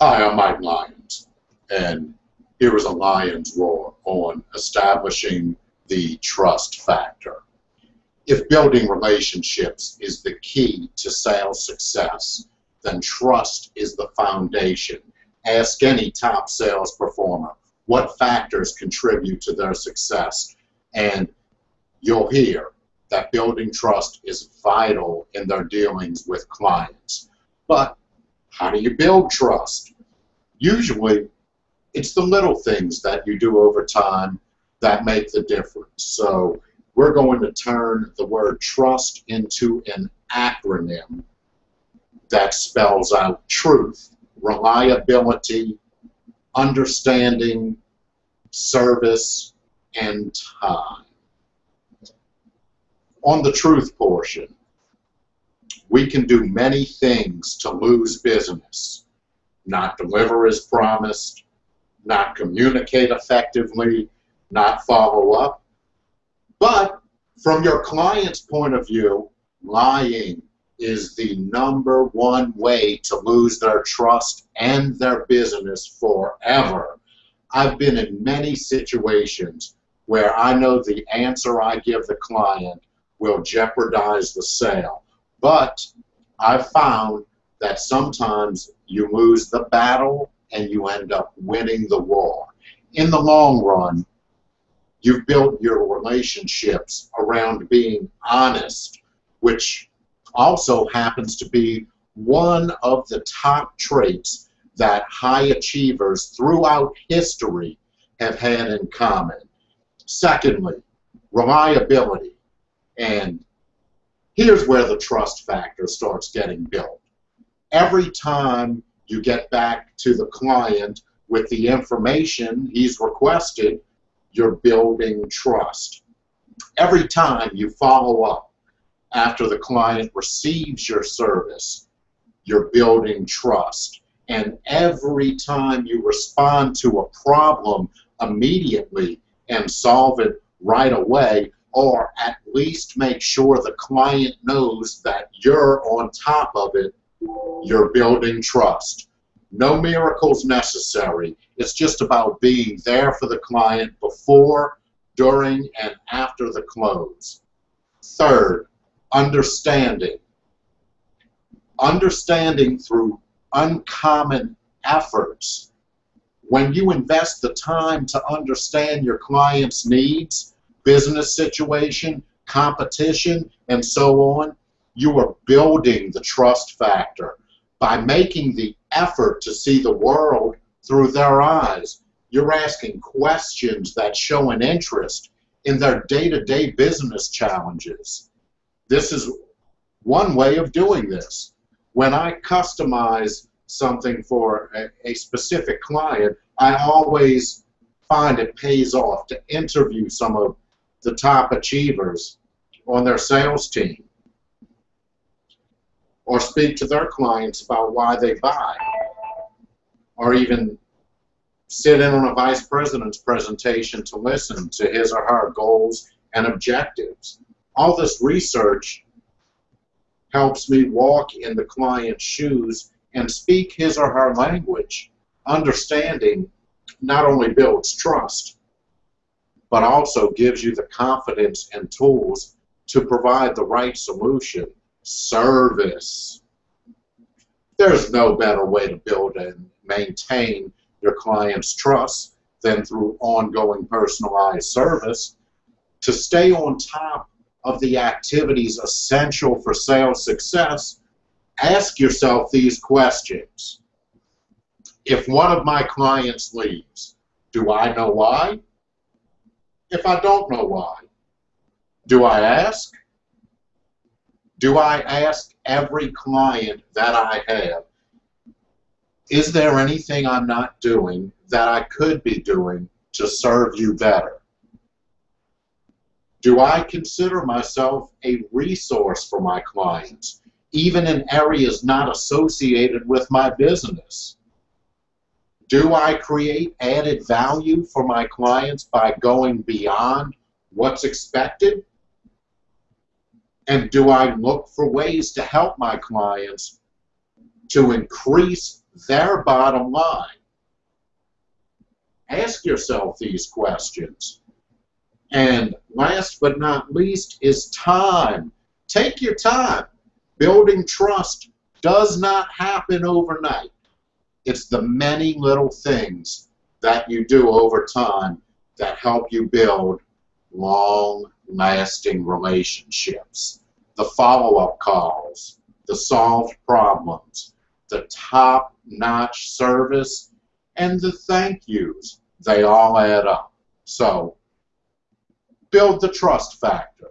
Hi, I'm Mike Lyons, and here is a lion's Roar on establishing the trust factor. If building relationships is the key to sales success, then trust is the foundation. Ask any top sales performer what factors contribute to their success, and you'll hear that building trust is vital in their dealings with clients. But how do you build trust? Usually, it's the little things that you do over time that make the difference. So we're going to turn the word trust into an acronym that spells out truth, reliability, understanding, service, and time on the truth portion, we can do many things to lose business. Not deliver as promised, not communicate effectively, not follow up. But from your client's point of view, lying is the number one way to lose their trust and their business forever. I've been in many situations where I know the answer I give the client will jeopardize the sale. But I've found that sometimes you lose the battle and you end up winning the war. In the long run, you've built your relationships around being honest, which also happens to be one of the top traits that high achievers throughout history have had in common. Secondly, reliability. And here's where the trust factor starts getting built. Every time you get back to the client with the information he's requested, you're building trust. Every time you follow up after the client receives your service, you're building trust. And every time you respond to a problem immediately and solve it right away, or at least make sure the client knows that you're on top of it, you're building trust. No miracles necessary. It's just about being there for the client before, during, and after the close. Third, understanding. Understanding through uncommon efforts. When you invest the time to understand your client's needs, business situation, competition, and so on, you are building the trust factor by making the effort to see the world through their eyes. You're asking questions that show an interest in their day-to-day -day business challenges. This is one way of doing this. When I customize something for a, a specific client, I always find it pays off to interview some of the top achievers on their sales team or speak to their clients about why they buy or even sit in on a vice president's presentation to listen to his or her goals and objectives. All this research helps me walk in the client's shoes and speak his or her language. Understanding not only builds trust, but also gives you the confidence and tools to provide the right solution. Service. There's no better way to build and maintain your client's trust than through ongoing personalized service. To stay on top of the activities essential for sales success, ask yourself these questions. If one of my clients leaves, do I know why? If I don't know why? Do I ask? Do I ask every client that I have, is there anything I'm not doing that I could be doing to serve you better? Do I consider myself a resource for my clients, even in areas not associated with my business? Do I create added value for my clients by going beyond what's expected? And do I look for ways to help my clients to increase their bottom line. Ask yourself these questions. And last but not least is time. Take your time. Building trust does not happen overnight. It's the many little things that you do over time that help you build long lasting relationships. The follow up calls, the solved problems, the top notch service, and the thank yous. They all add up. So, build the trust factor.